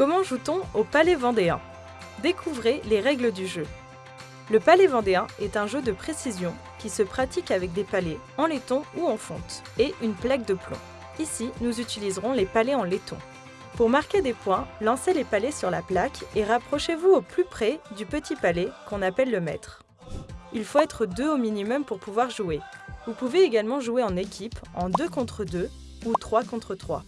Comment joue-t-on au palais vendéen? Découvrez les règles du jeu. Le palais vendéen est un jeu de précision qui se pratique avec des palets en laiton ou en fonte et une plaque de plomb. Ici, nous utiliserons les palets en laiton. Pour marquer des points, lancez les palets sur la plaque et rapprochez-vous au plus près du petit palais qu'on appelle le maître. Il faut être deux au minimum pour pouvoir jouer. Vous pouvez également jouer en équipe, en 2 contre 2 ou 3 contre 3.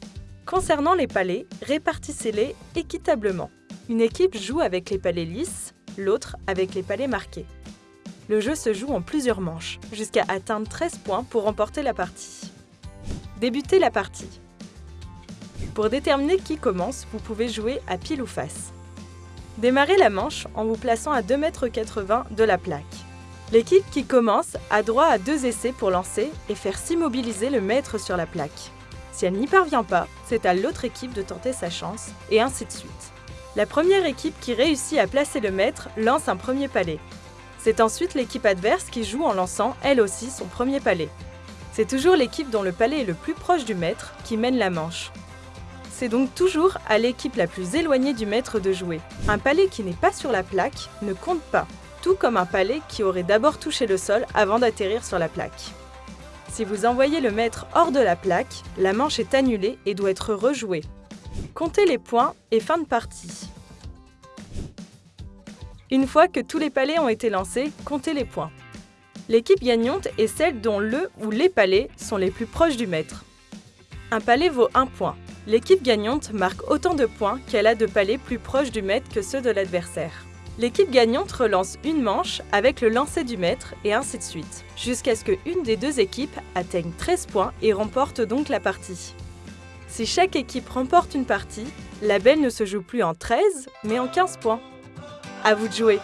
Concernant les palets, répartissez-les équitablement. Une équipe joue avec les palets lisses, l'autre avec les palets marqués. Le jeu se joue en plusieurs manches, jusqu'à atteindre 13 points pour remporter la partie. Débutez la partie. Pour déterminer qui commence, vous pouvez jouer à pile ou face. Démarrez la manche en vous plaçant à 2,80 m de la plaque. L'équipe qui commence a droit à deux essais pour lancer et faire s'immobiliser le maître sur la plaque. Si elle n'y parvient pas, c'est à l'autre équipe de tenter sa chance, et ainsi de suite. La première équipe qui réussit à placer le maître lance un premier palais. C'est ensuite l'équipe adverse qui joue en lançant elle aussi son premier palais. C'est toujours l'équipe dont le palais est le plus proche du maître qui mène la manche. C'est donc toujours à l'équipe la plus éloignée du maître de jouer. Un palais qui n'est pas sur la plaque ne compte pas, tout comme un palais qui aurait d'abord touché le sol avant d'atterrir sur la plaque. Si vous envoyez le maître hors de la plaque, la manche est annulée et doit être rejouée. Comptez les points et fin de partie. Une fois que tous les palais ont été lancés, comptez les points. L'équipe gagnante est celle dont le ou les palais sont les plus proches du maître. Un palais vaut 1 point. L'équipe gagnante marque autant de points qu'elle a de palais plus proches du maître que ceux de l'adversaire. L'équipe gagnante relance une manche avec le lancer du maître et ainsi de suite, jusqu'à ce qu'une des deux équipes atteigne 13 points et remporte donc la partie. Si chaque équipe remporte une partie, la belle ne se joue plus en 13, mais en 15 points. À vous de jouer